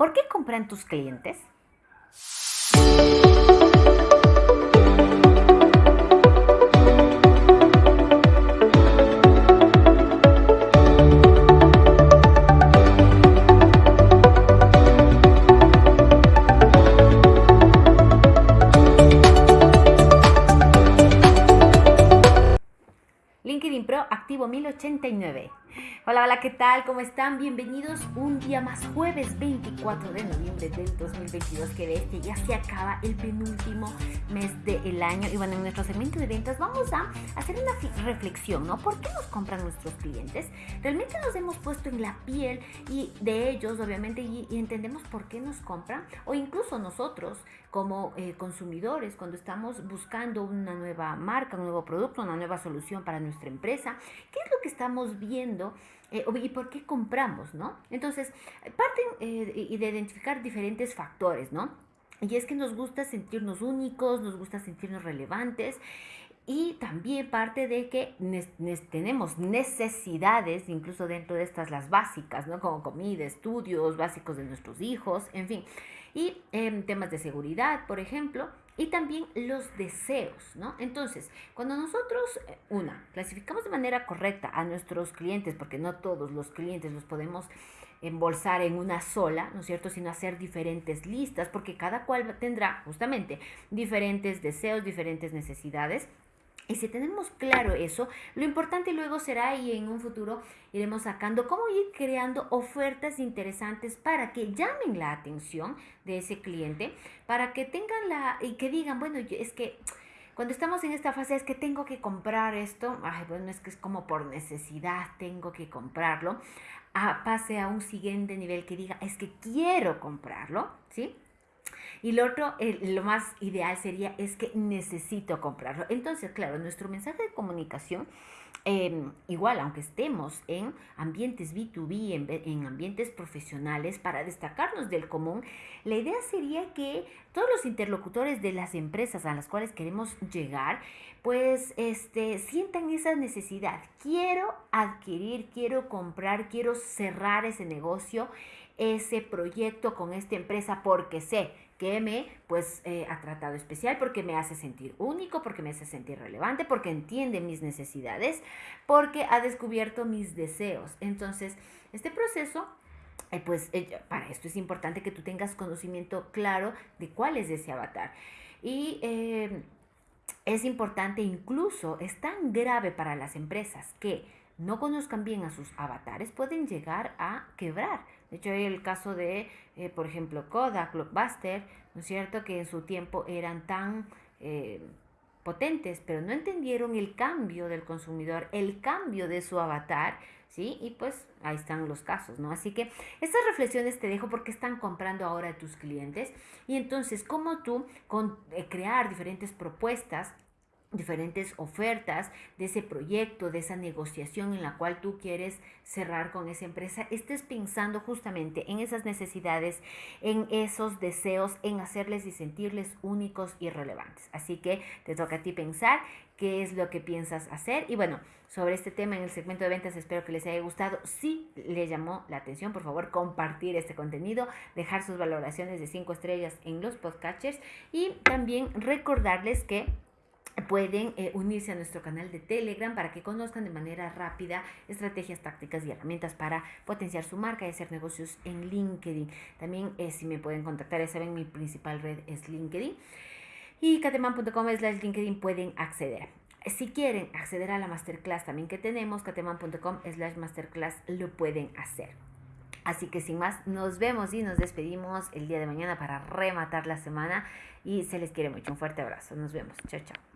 ¿Por qué compran tus clientes? LinkedIn Pro activo 1089. Hola, hola, ¿qué tal? ¿Cómo están? Bienvenidos un día más, jueves 24 de noviembre del 2022, que de este ya se acaba el penúltimo mes del año. Y bueno, en nuestro segmento de ventas vamos a hacer una reflexión, ¿no? ¿Por qué nos compran nuestros clientes? Realmente nos hemos puesto en la piel y de ellos, obviamente, y, entendemos por qué nos compran, o incluso nosotros como eh, consumidores, cuando estamos buscando una nueva marca, un nuevo producto, una nueva solución para nuestra empresa, ¿qué es lo que estamos viendo? Eh, y por qué compramos, ¿no? Entonces, parten eh, de identificar diferentes factores, ¿no? Y es que nos gusta sentirnos únicos, nos gusta sentirnos relevantes y también parte de que tenemos necesidades, incluso dentro de estas las básicas, ¿no? Como comida, estudios básicos de nuestros hijos, en fin. Y em, temas de seguridad, por ejemplo, y también los deseos, ¿no? Entonces, cuando nosotros, eh, una, clasificamos de manera correcta a nuestros clientes, porque no todos los clientes los podemos embolsar en una sola, ¿no es cierto?, sino hacer diferentes listas, porque cada cual tendrá justamente diferentes deseos, diferentes necesidades y si tenemos claro eso, lo importante luego será y en un futuro iremos sacando cómo ir creando ofertas interesantes para que llamen la atención de ese cliente, para que tengan la y que digan, bueno, es que cuando estamos en esta fase es que tengo que comprar esto, ay, bueno, es que es como por necesidad tengo que comprarlo, a, pase a un siguiente nivel que diga, es que quiero comprarlo, ¿sí? Y lo otro, lo más ideal sería es que necesito comprarlo. Entonces, claro, nuestro mensaje de comunicación, em, igual, aunque estemos en ambientes B2B, en, en ambientes profesionales, para destacarnos del común, la idea sería que todos los interlocutores de las empresas a las cuales queremos llegar, pues este, sientan esa necesidad. Quiero adquirir, quiero comprar, quiero cerrar ese negocio, ese proyecto con esta empresa porque sé que me pues eh, ha tratado especial, porque me hace sentir único, porque me hace sentir relevante, porque entiende mis necesidades, porque ha descubierto mis deseos. Entonces, este proceso eh, pues eh, para esto es importante que tú tengas conocimiento claro de cuál es ese avatar. Y es importante incluso, es tan grave para las empresas que no conozcan bien a sus avatares, pueden llegar a quebrar. De hecho, hay el caso de, eh, por ejemplo, Kodak, Blockbuster, ¿no es cierto?, que en su tiempo eran tan eh, potentes, pero no entendieron el cambio del consumidor, el cambio de su avatar, ¿sí? Y pues ahí están los casos, ¿no? Así que estas reflexiones te dejo porque están comprando ahora tus clientes y entonces, ¿cómo tú con, eh, crear diferentes propuestas diferentes ofertas de ese proyecto, de esa negociación en la cual tú quieres cerrar con esa empresa, estés pensando justamente en esas necesidades, en esos deseos, en hacerles y sentirles únicos y relevantes. Así que te toca a ti pensar qué es lo que piensas hacer. Y bueno, sobre este tema en el segmento de ventas espero que les haya gustado. Si les llamó la atención, por favor, compartir este contenido, dejar sus valoraciones de 5 estrellas en los podcasters y también recordarles que pueden eh, unirse a nuestro canal de Telegram para que conozcan de manera rápida estrategias, tácticas y herramientas para potenciar su marca y hacer negocios en LinkedIn. También eh, si me pueden contactar, ya saben, mi principal red es LinkedIn. Y cateman.com slash LinkedIn pueden acceder. Si quieren acceder a la masterclass también que tenemos, cateman.com slash masterclass lo pueden hacer. Así que sin más, nos vemos y nos despedimos el día de mañana para rematar la semana y se les quiere mucho. Un fuerte abrazo. Nos vemos. Chao, chao.